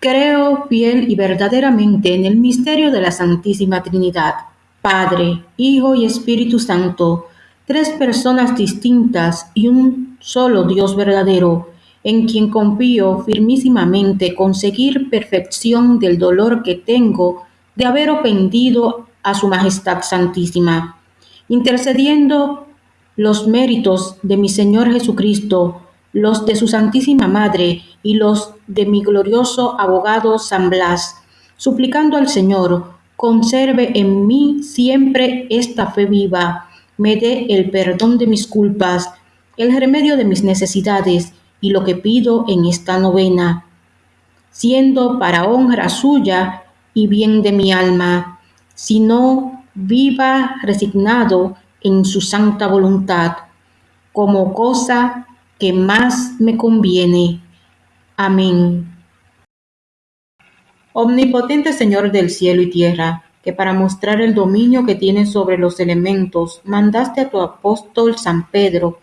Creo fiel y verdaderamente en el misterio de la Santísima Trinidad, Padre, Hijo y Espíritu Santo, tres personas distintas y un solo Dios verdadero, en quien confío firmísimamente conseguir perfección del dolor que tengo de haber ofendido a Su Majestad Santísima, intercediendo los méritos de mi Señor Jesucristo los de su Santísima Madre y los de mi glorioso abogado San Blas, suplicando al Señor, conserve en mí siempre esta fe viva, me dé el perdón de mis culpas, el remedio de mis necesidades y lo que pido en esta novena, siendo para honra suya y bien de mi alma, sino viva resignado en su santa voluntad, como cosa que más me conviene. Amén. Omnipotente Señor del cielo y tierra, que para mostrar el dominio que tienes sobre los elementos, mandaste a tu apóstol San Pedro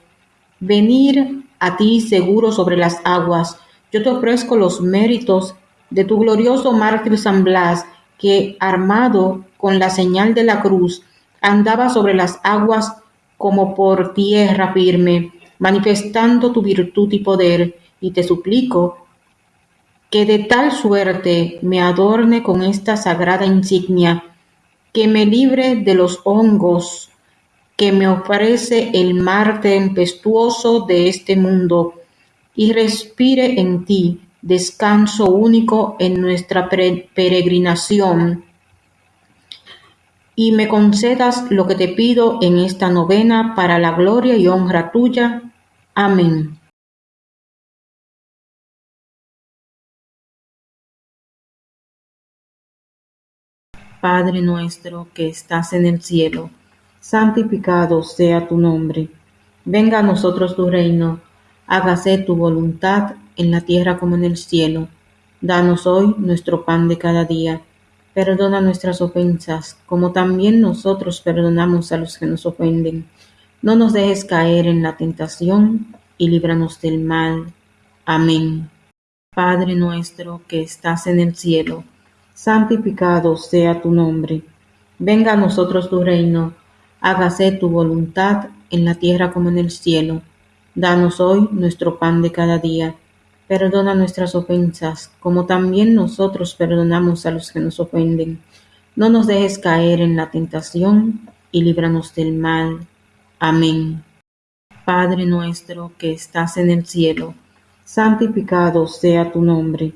venir a ti seguro sobre las aguas. Yo te ofrezco los méritos de tu glorioso mártir San Blas, que armado con la señal de la cruz, andaba sobre las aguas como por tierra firme manifestando tu virtud y poder, y te suplico que de tal suerte me adorne con esta sagrada insignia, que me libre de los hongos que me ofrece el mar tempestuoso de este mundo, y respire en ti descanso único en nuestra peregrinación y me concedas lo que te pido en esta novena para la gloria y honra tuya. Amén. Padre nuestro que estás en el cielo, santificado sea tu nombre. Venga a nosotros tu reino, hágase tu voluntad en la tierra como en el cielo. Danos hoy nuestro pan de cada día Perdona nuestras ofensas, como también nosotros perdonamos a los que nos ofenden. No nos dejes caer en la tentación y líbranos del mal. Amén. Padre nuestro que estás en el cielo, santificado sea tu nombre. Venga a nosotros tu reino, hágase tu voluntad en la tierra como en el cielo. Danos hoy nuestro pan de cada día Perdona nuestras ofensas, como también nosotros perdonamos a los que nos ofenden. No nos dejes caer en la tentación, y líbranos del mal. Amén. Padre nuestro que estás en el cielo, santificado sea tu nombre.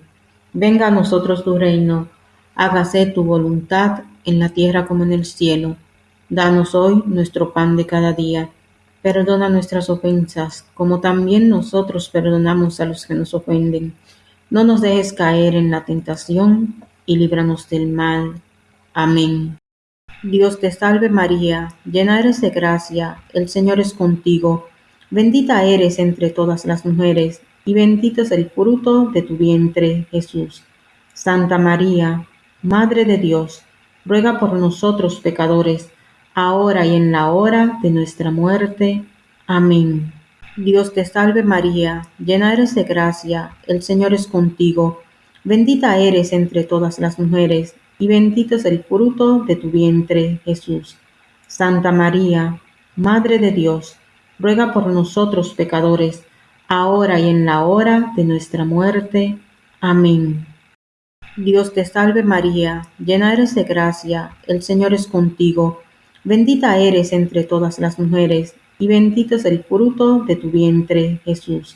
Venga a nosotros tu reino, hágase tu voluntad en la tierra como en el cielo. Danos hoy nuestro pan de cada día Perdona nuestras ofensas, como también nosotros perdonamos a los que nos ofenden. No nos dejes caer en la tentación, y líbranos del mal. Amén. Dios te salve María, llena eres de gracia, el Señor es contigo. Bendita eres entre todas las mujeres, y bendito es el fruto de tu vientre, Jesús. Santa María, Madre de Dios, ruega por nosotros pecadores, ahora y en la hora de nuestra muerte. Amén. Dios te salve María, llena eres de gracia, el Señor es contigo, bendita eres entre todas las mujeres, y bendito es el fruto de tu vientre, Jesús. Santa María, Madre de Dios, ruega por nosotros pecadores, ahora y en la hora de nuestra muerte. Amén. Dios te salve María, llena eres de gracia, el Señor es contigo, Bendita eres entre todas las mujeres, y bendito es el fruto de tu vientre, Jesús.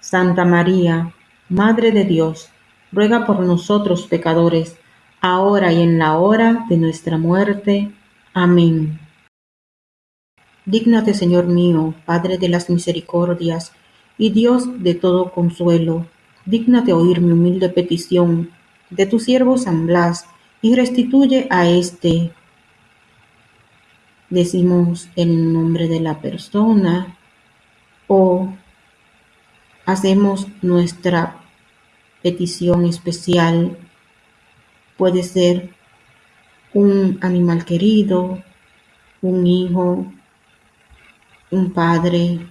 Santa María, Madre de Dios, ruega por nosotros pecadores, ahora y en la hora de nuestra muerte. Amén. Dígnate, Señor mío, Padre de las misericordias, y Dios de todo consuelo, dígnate oír mi humilde petición de tu siervo San Blas, y restituye a éste decimos el nombre de la persona o hacemos nuestra petición especial. Puede ser un animal querido, un hijo, un padre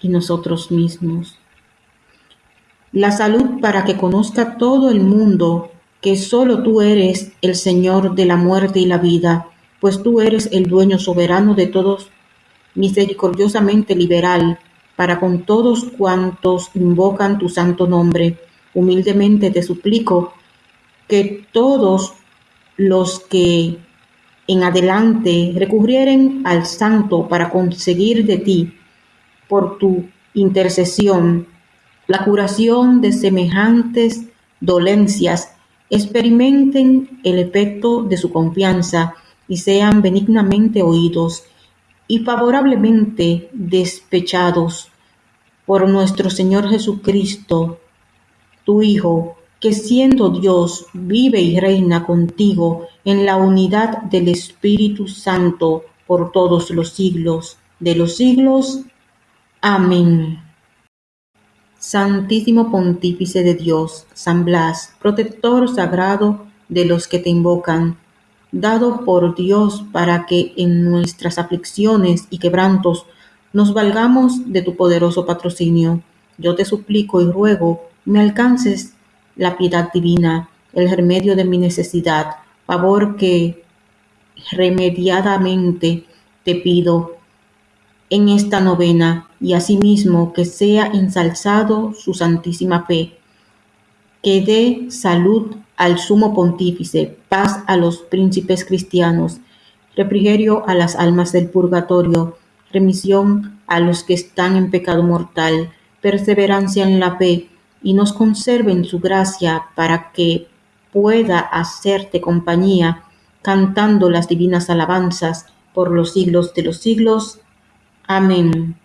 y nosotros mismos. la salud para que conozca todo el mundo que solo tú eres el Señor de la muerte y la vida, pues tú eres el dueño soberano de todos, misericordiosamente liberal, para con todos cuantos invocan tu santo nombre. Humildemente te suplico que todos los que en adelante recurrieren al santo para conseguir de ti, por tu intercesión, la curación de semejantes dolencias, experimenten el efecto de su confianza y sean benignamente oídos y favorablemente despechados por nuestro Señor Jesucristo, tu Hijo, que siendo Dios vive y reina contigo en la unidad del Espíritu Santo por todos los siglos de los siglos. Amén. Santísimo Pontífice de Dios, San Blas, protector sagrado de los que te invocan, dado por Dios para que en nuestras aflicciones y quebrantos nos valgamos de tu poderoso patrocinio. Yo te suplico y ruego me alcances la piedad divina, el remedio de mi necesidad, favor que remediadamente te pido en esta novena y asimismo que sea ensalzado su santísima fe, que dé salud al sumo pontífice, paz a los príncipes cristianos, refrigerio a las almas del purgatorio, remisión a los que están en pecado mortal, perseverancia en la fe, y nos conserve en su gracia para que pueda hacerte compañía, cantando las divinas alabanzas por los siglos de los siglos. Amén.